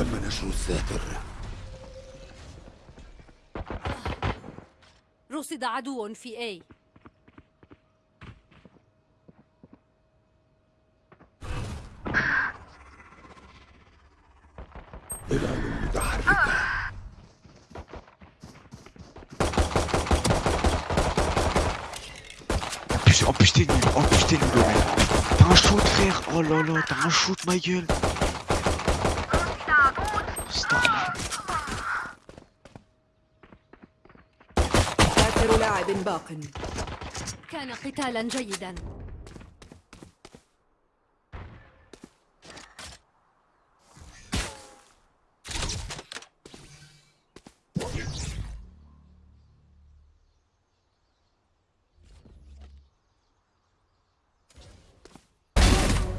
تم نشر الساتر رصد عدو في A ظلال متحركة nul, en plus t'es nul, Omen. T'as un shoot, frère. Oh là là, t'as un shoot, ma gueule. آخر لاعب باق. كان قتالا جيدا.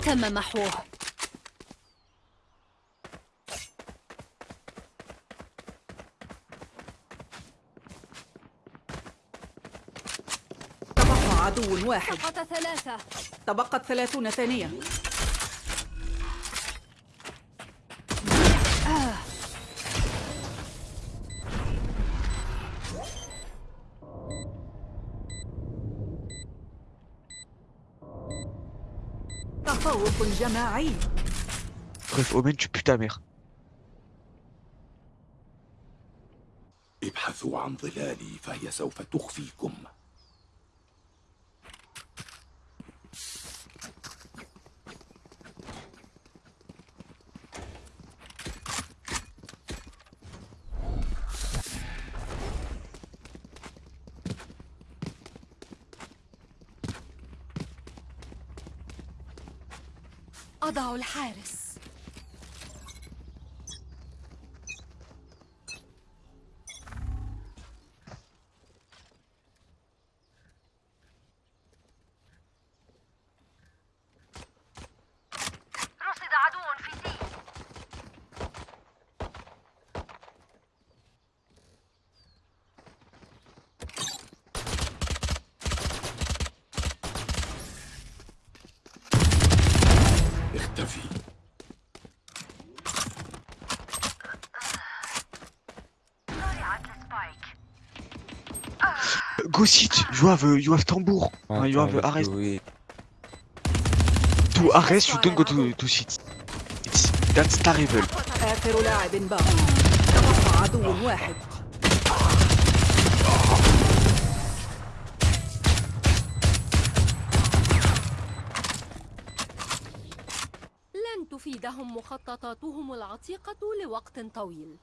تم محوه تبقى عدو واحد. سقط ثلاثة. تبقت ثلاثون ثانية. تفوق جماعي. Bref, Omen, tu pues ta mère. ابحثوا عن ظلالي فهي سوف تخفيكم. أضع الحارس. Go sit, you have, uh, you have tambour. Uh, you have uh, arrest. To arrest, you don't go to, to sit. It's, that's terrible. آخر لاعب باق تبقى عدو واحد لن تفيدهم مخططاتهم العتيقة لوقت طويل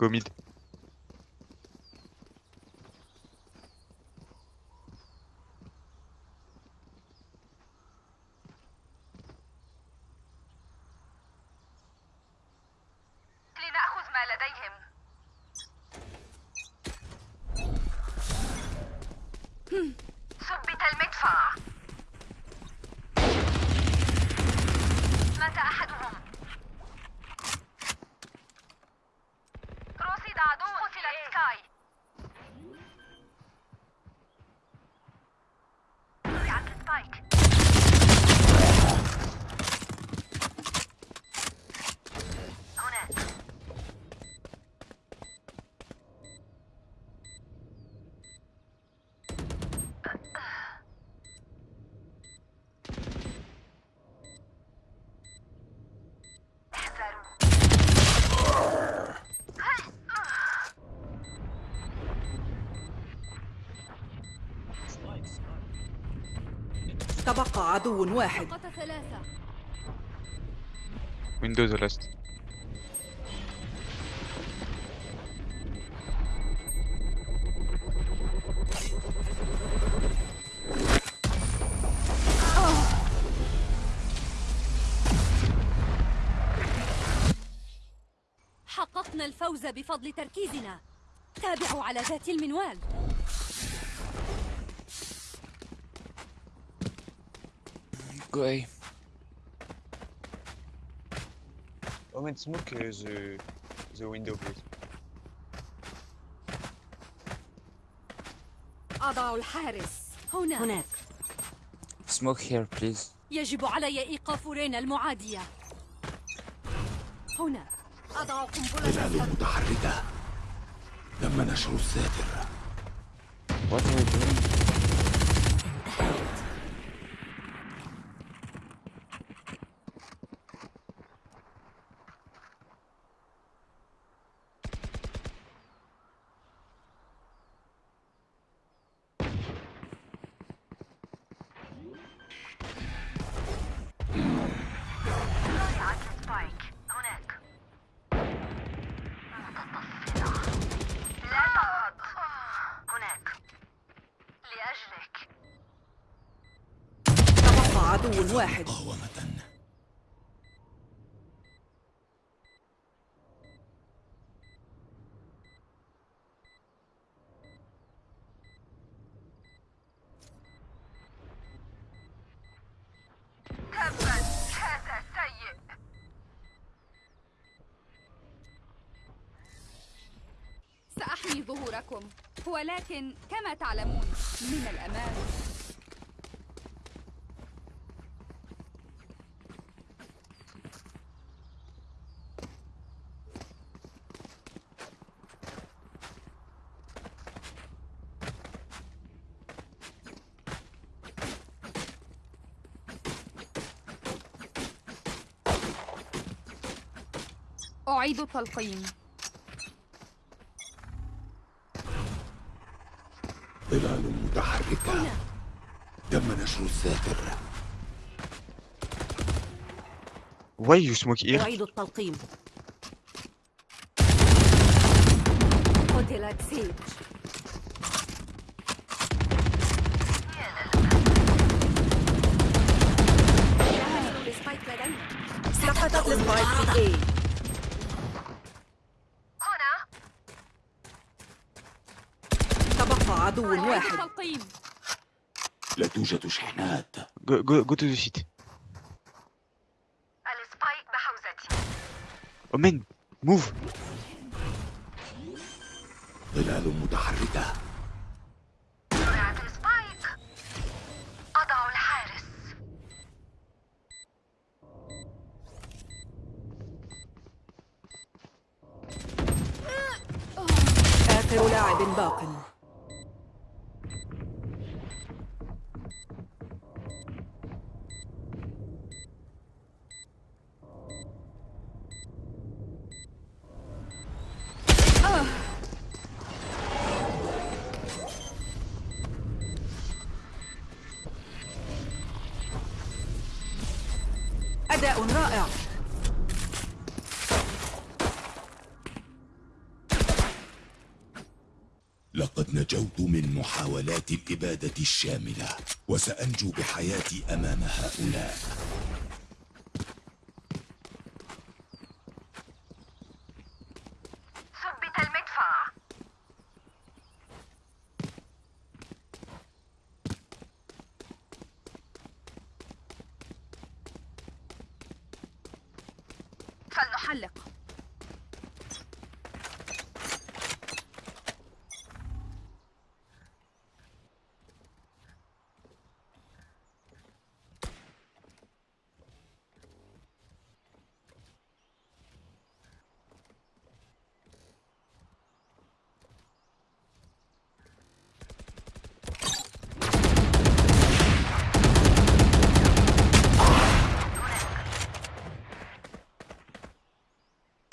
Go mid. تبقى عدو واحد. the last. حققنا الفوز بفضل تركيزنا. تابعوا على ذات المنوال. Go A. Omen, smoke uh, the, the window, please. أضع الحارس هنا هناك smoke here, please. يجب علي إيقاف رينا المعادية هنا أضع قنبلة ظلال متحركة تم نشر الساتر What are you doing? ضايعة السبايك هناك متطفلة لا تهرب هناك لأجلك تبقى عدو واحد. سأحمي ظهوركم ولكن كما تعلمون من الأمان. أعيد التلقيم ظلال متحركة. تم نشر الساتر. you smoke here? أعيد التلقيم. Go, go, go to the seat. السبايك بحوزتي Oh man, move. ظلال متحركة أداء رائع. لقد نجوت من محاولات الإبادة الشاملة وسأنجو بحياتي أمام هؤلاء ثبت المدفع فلنحلق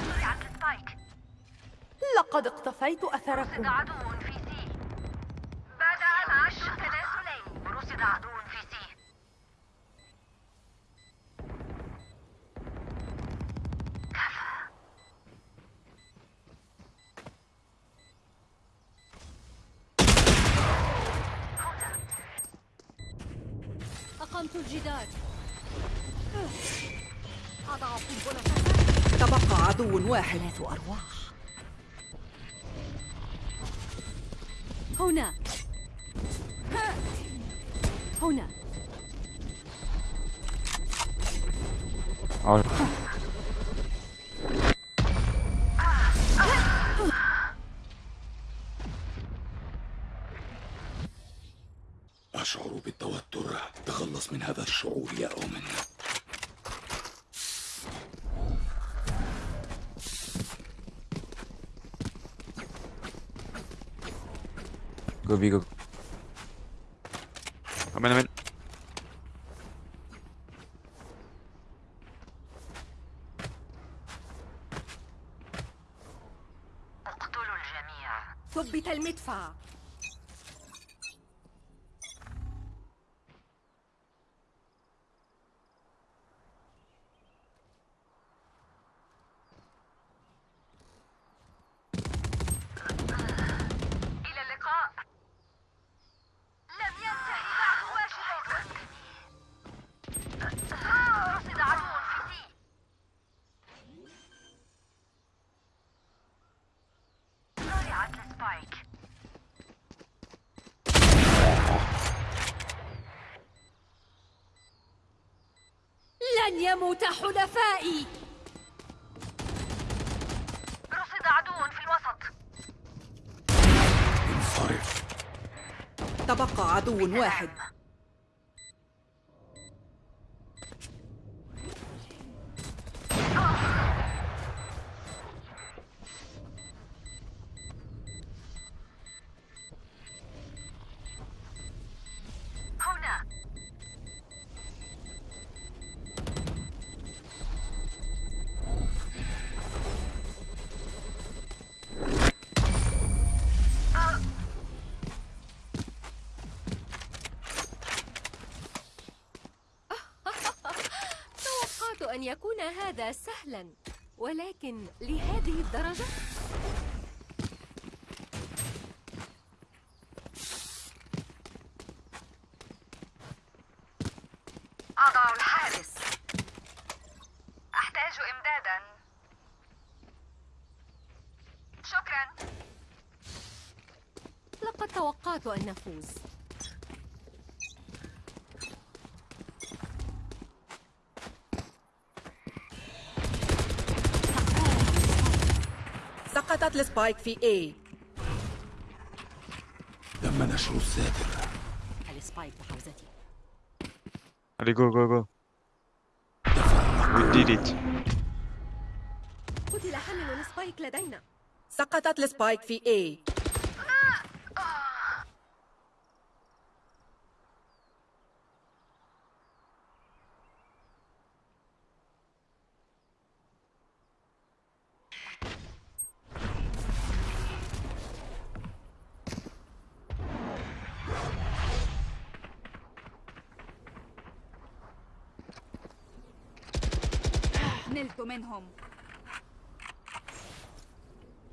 ضيعت السبايك لقد اقتفيت Go B, go. Amen, amen. لن يموت حلفائي. رصد عدو في الوسط. انصرف. تبقى عدو واحد. يكون هذا سهلا. ولكن لهذه الدرجة؟ أضع الحارس. أحتاج إمدادا. شكرا. لقد توقعت أن نفوز. سقطت ال spike في A. تم نشر الساتر ال spike بحوزتي. Allez, go, go, go. We did it. قتل حامل ال spike لدينا. سقطت ال spike في A. منهم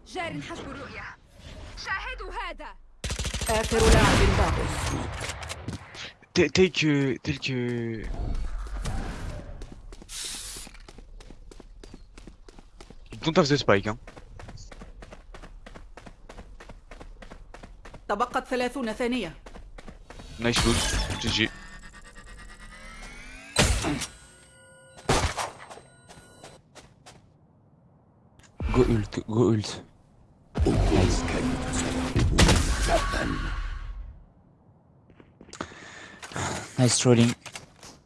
جار حسب الرؤية شاهدوا هذا آخر لاعب باق Tel tel que. Tel que. Don't have the spike, hein. تبقت ثلاثون ثانية Nice loot. GG. Go ult, go ult. Nice trolling.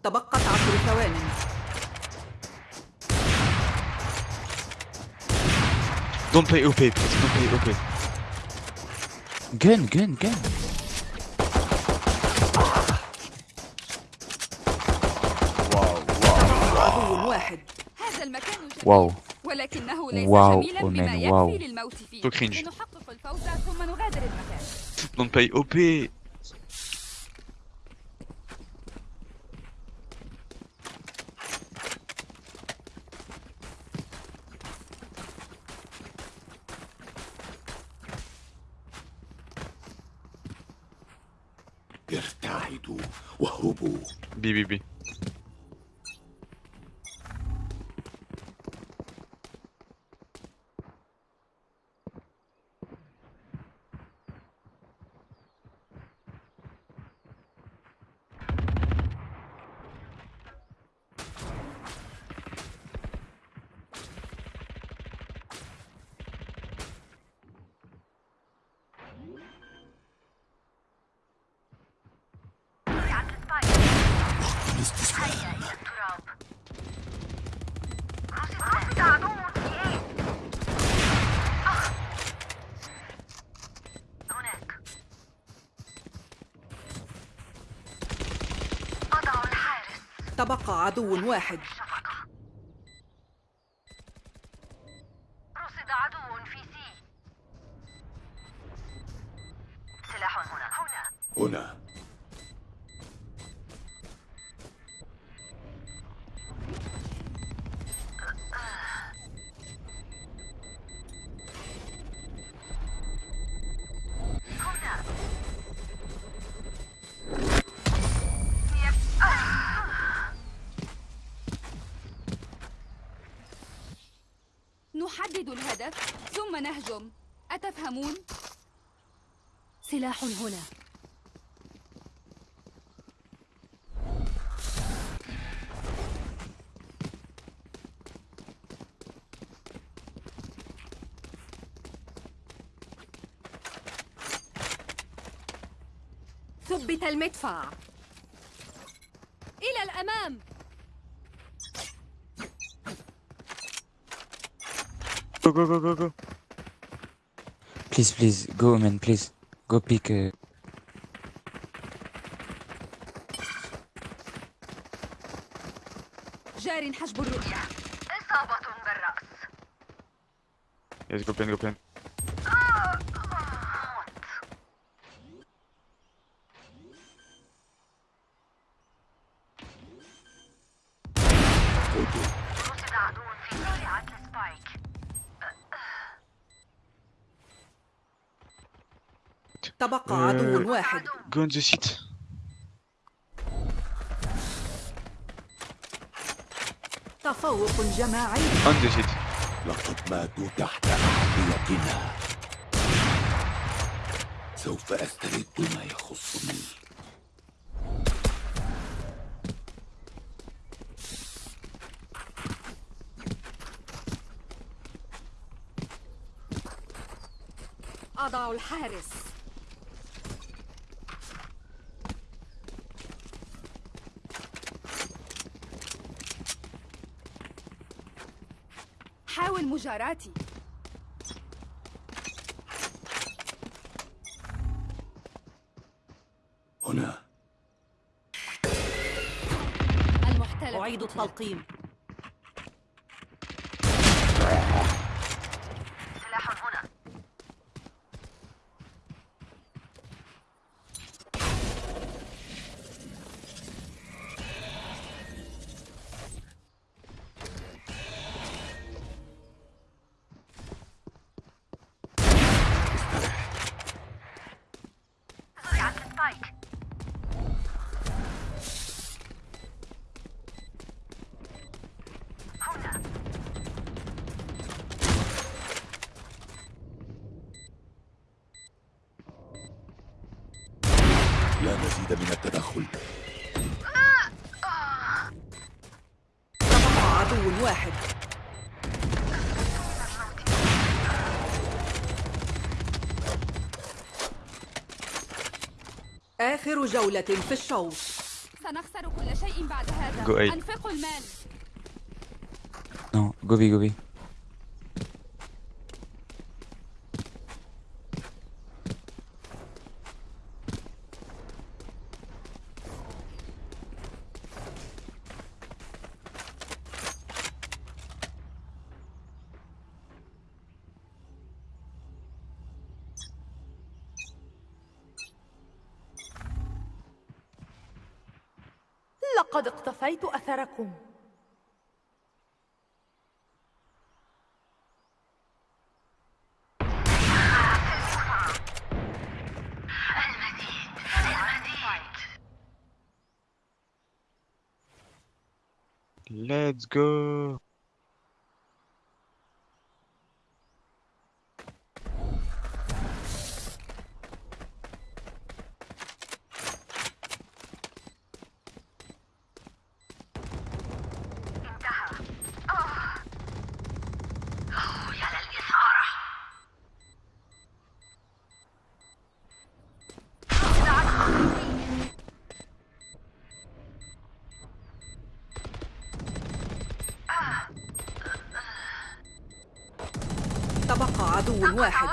تبقت عشر ثوان Don't play OP, please. Don't play OP. Gun, gun, gun. عدو واحد هذا المكان واو. ولكنه Waouh, Omen, oh, waouh. Plutôt cringe. Non de paye OP الاستسلام تبقى عدو واحد. نهجم أتفهمون؟ سلاح هنا ثبت المدفع إلى الأمام Go, go, go, go, go. Please, please, go, man, please. Go pick. Uh, جار حجب الرؤية إصابة بالرأس Yes, go plan, go plan. Go on the seat. تفوق جماعي On the seat. لقد ماتوا تحت أحذيتنا سوف أسترد ما يخصني أضع الحارس حاول مجاراتي. هنا. المحتل أعيد التلقيم. عدو واحد. آخر جولة في الشوط. سنخسر كل شيء بعد هذا. أنفقوا المال. no, go B, go B. لقد اقتفيت أثركم Let's go. عدو واحد.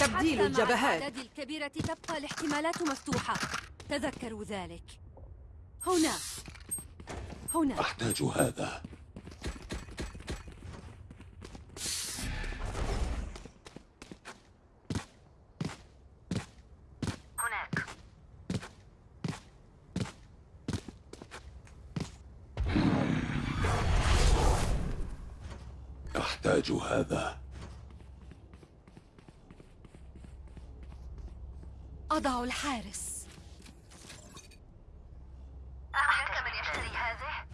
تبديل الجبهات. الأعداد الكبيرة تبقى الاحتمالات مفتوحة. تذكروا ذلك. هنا. هنا. أحتاج هذا. هذا؟ أضع الحارس. هناك من يشتري هذه؟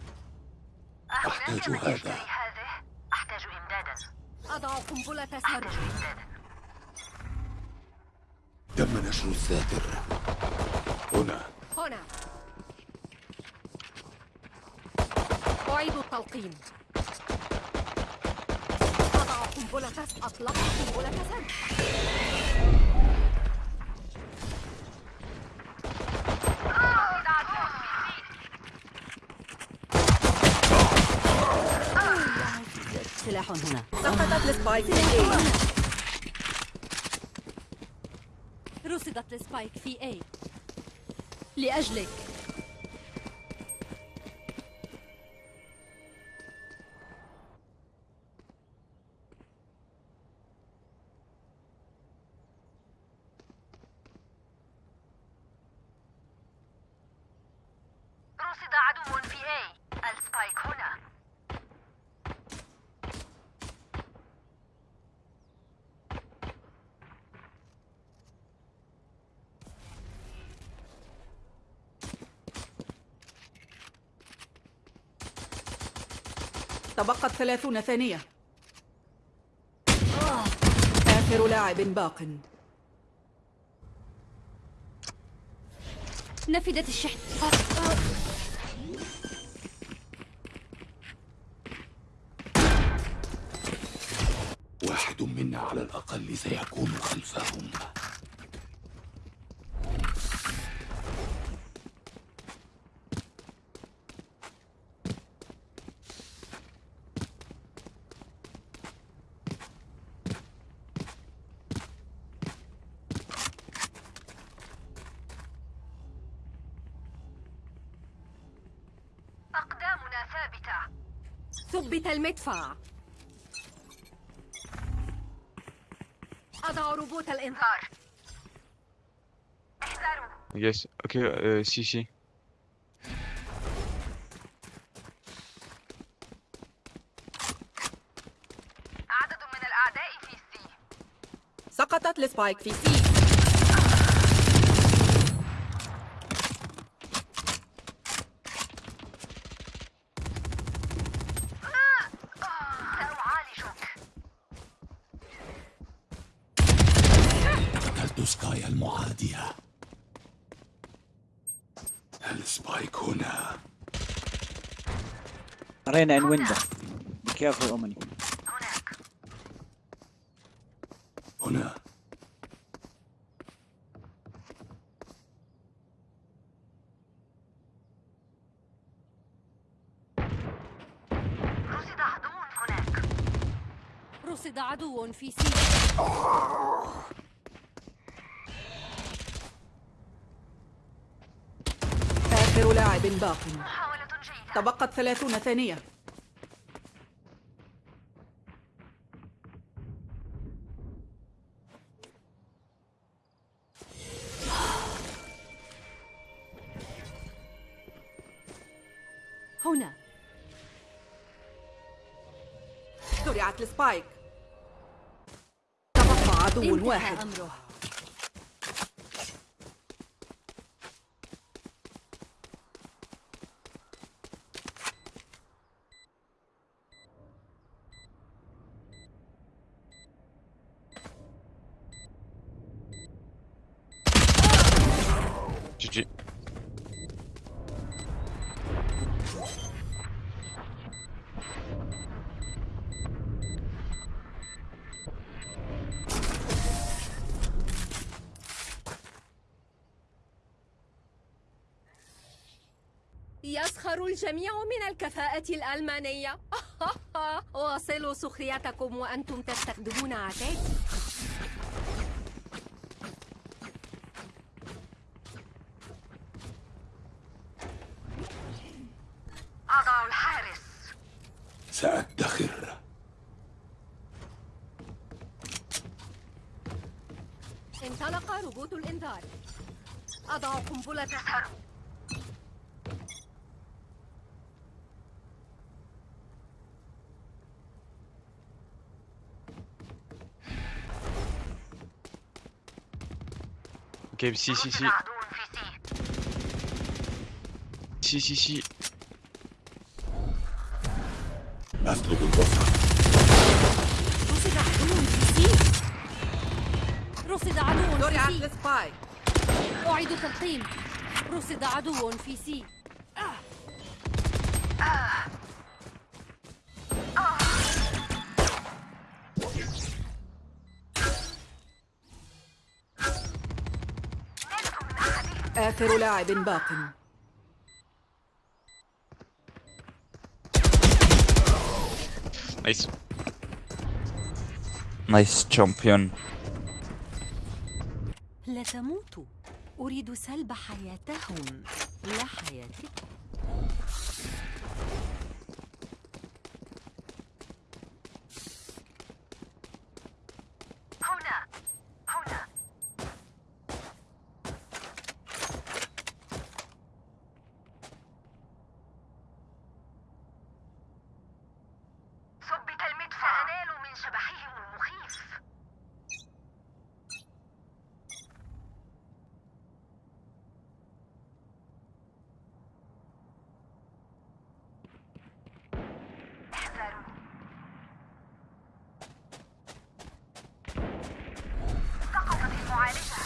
أحتاج من هذا. يشتري هذه؟ أحتاج إمدادا. أضع قنبلة سر أحتاج إمدادا. تم نشر الساتر هنا. هنا. أعيد التلقيم قنبلة أطلق قنبلة سر سلاح هنا. سقطت ال spike في A. رصدت ال spike في A. لأجلك. تبقت ثلاثون ثانية. آخر لاعب باق. نفدت الشحن. واحد منا على الأقل سيكون خلفهم المدفع أضع روبوت الإنذار. احذروا ok, euh, si, si. عدد من الأعداء في C سقطت ال spike في C المعادية ال spike هنا. Reyna on window. Careful Omen هنا. رصد عدو هناك. رصد عدو في سي آخر لاعب باق. تبقت ثلاثون ثانية. هنا. زرعت السبايك. تبقى عدو واحد. أمره. الجميع من الكفاءة الألمانية. واصلوا سخريتكم وأنتم تستخدمون عتاد أضع الحارس سأدخر انطلق روبوت الإنذار أضع قنبلة تسهر Ok, si, si, si. عدو في سي Si, si, si. أسلب البصر رصد عدو في سي رصد عدو في سي أعيد تلقيم رصد عدو في سي آخر لاعب باق Nice. Nice champion. لا تموتوا أريد سلب حياتهم لا حياتكم هنا هنا ثبت المدفع سأنال من شبحهم المخيف احذروا سقطت المعالجة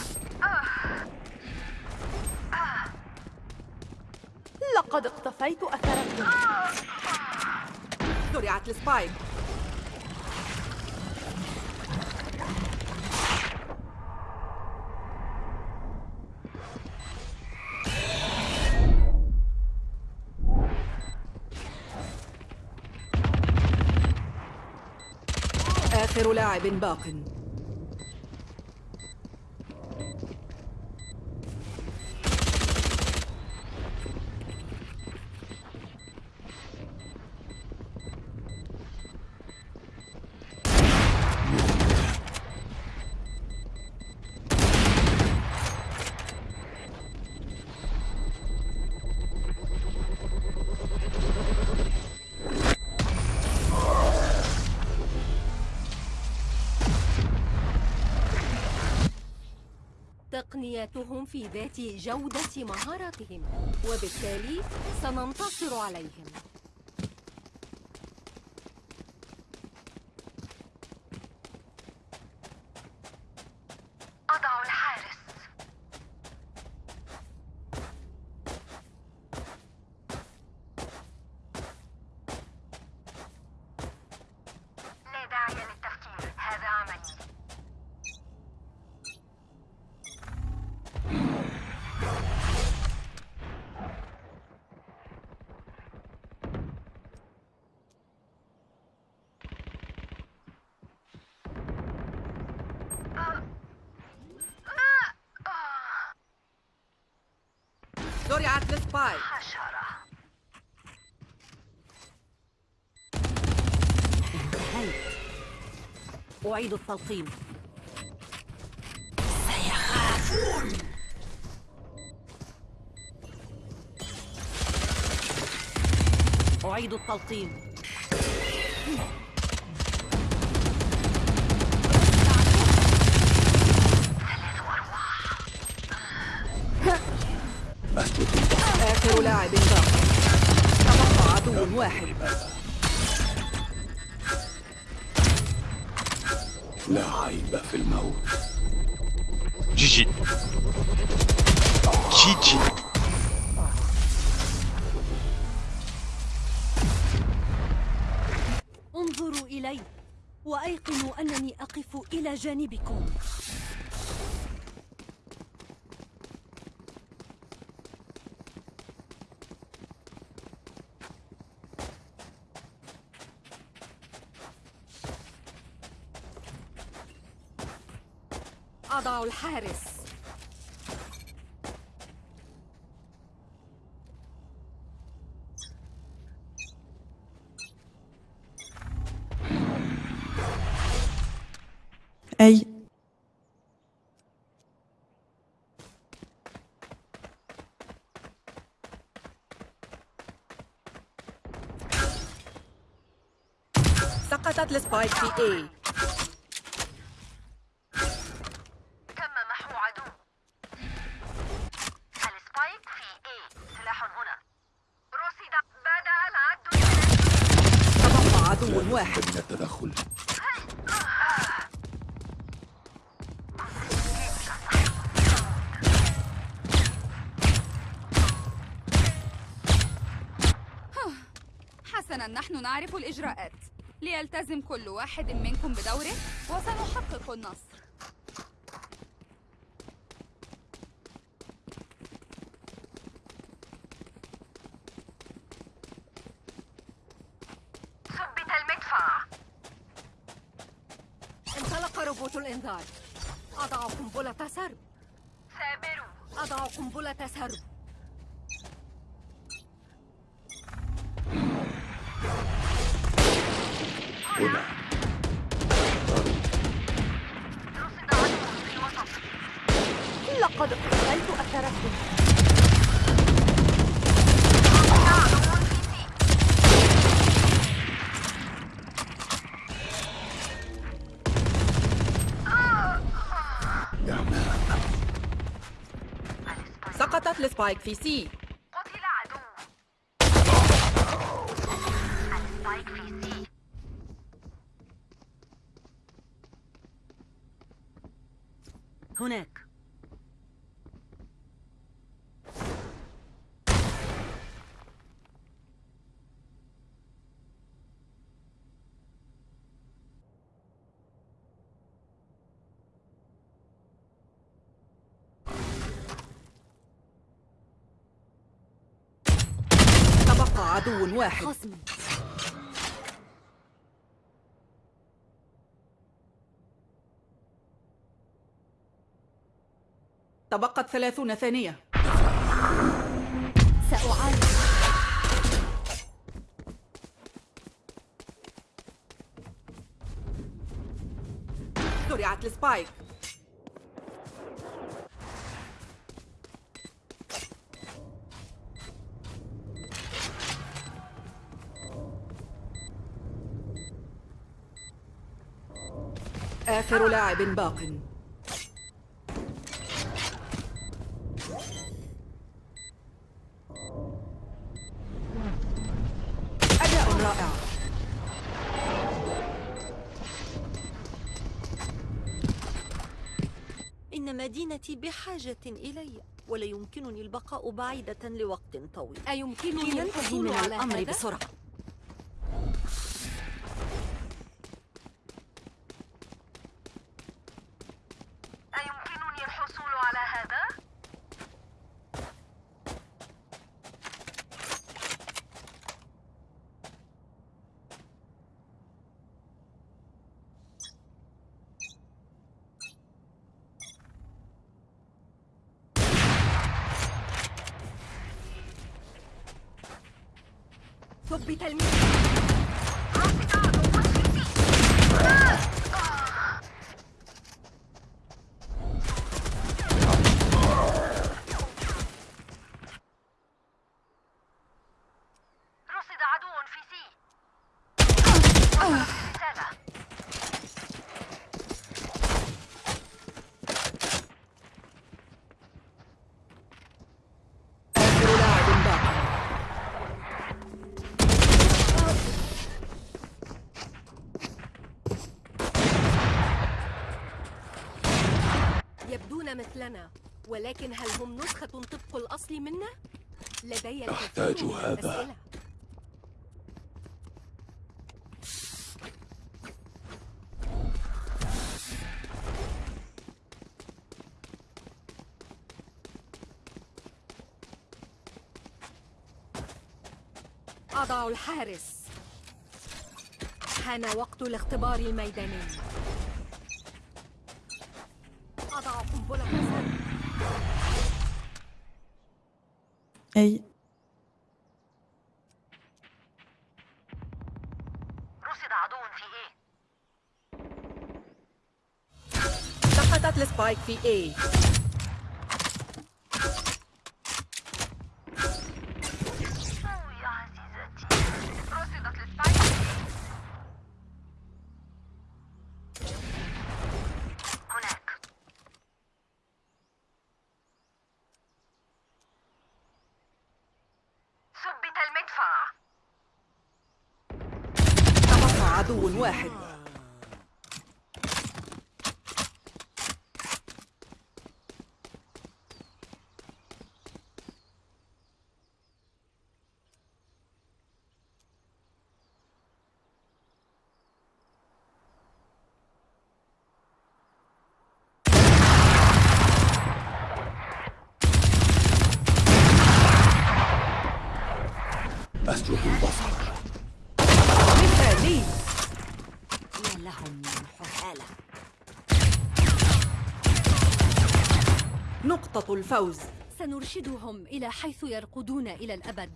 لقد اقتفيت أثركم زرعت السباي آخر لاعب باق. تقنياتهم في ذات جودة مهاراتهم وبالتالي سننتصر عليهم أضع الحارس لا داعي للتفكير هذا عملي زرعت السباي حشرة انتهيت أعيد التلقيم سيخافون أعيد التلقيم آخر لاعب. باق تبقى عدو واحد. عيب في الموت GG. GG. انظروا إلي وأيقنوا أنني أقف إلى جانبكم الحارس. أي. سقطت السبايك في A. الإجراءات. ليلتزم كل واحد منكم بدوره وسنحقق النصر ثبت المدفع انطلق روبوت الإنذار أضع قنبلة سرب ثابروا أضع قنبلة سرب هنا رصد عدو في الوسط لقد اقتفيت أثركم عدو في C يا man سقطت ال spike عدو واحد. تبقت ثلاثون ثانية. سأعالج زرعت السبايك. آخر لاعب باق. أداء رائع. إن مدينتي بحاجة إلي ولا يمكنني البقاء بعيدة لوقت طويل. أيمكنني الحصول على الأمر هذا؟ بسرعة أيمكنني الحصول على هذا؟ ثبت المياه رصد عدو في سي رصد عدو في سي رسالة آخر لاعب باق يبدون مثلنا ولكن هل هم نسخة طبق الأصل منا؟ لدي أحتاج هذا. أضع الحارس حان وقت الاختبار الميداني A. رصد عدو في A؟ سقطت ال spike في A أوه يا عزيزتي رصدت ال spike هناك ثبت المدفع تبقى عدو واحد أسلب البصر مثالي يا لهم من حثالة نقطة الفوز. سنرشدهم إلى حيث يرقدون إلى الأبد.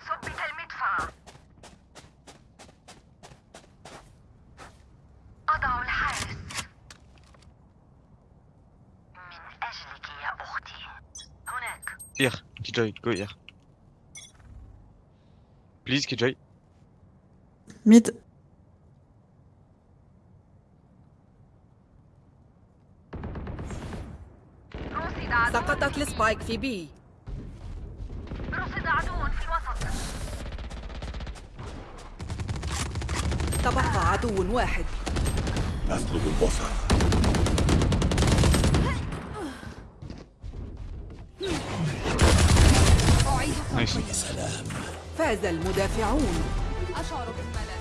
ثبت المدفع. أضع الحارس. من أجلك يا أختي هناك Here, Killjoy, go here. Please, Killjoy. Mid. سقطت السبايك في B رصد عدو في الوسط تبقى عدو واحد أسلب البصر أعيد Nice. تنقية فاز المدافعون. أشعر بالملل.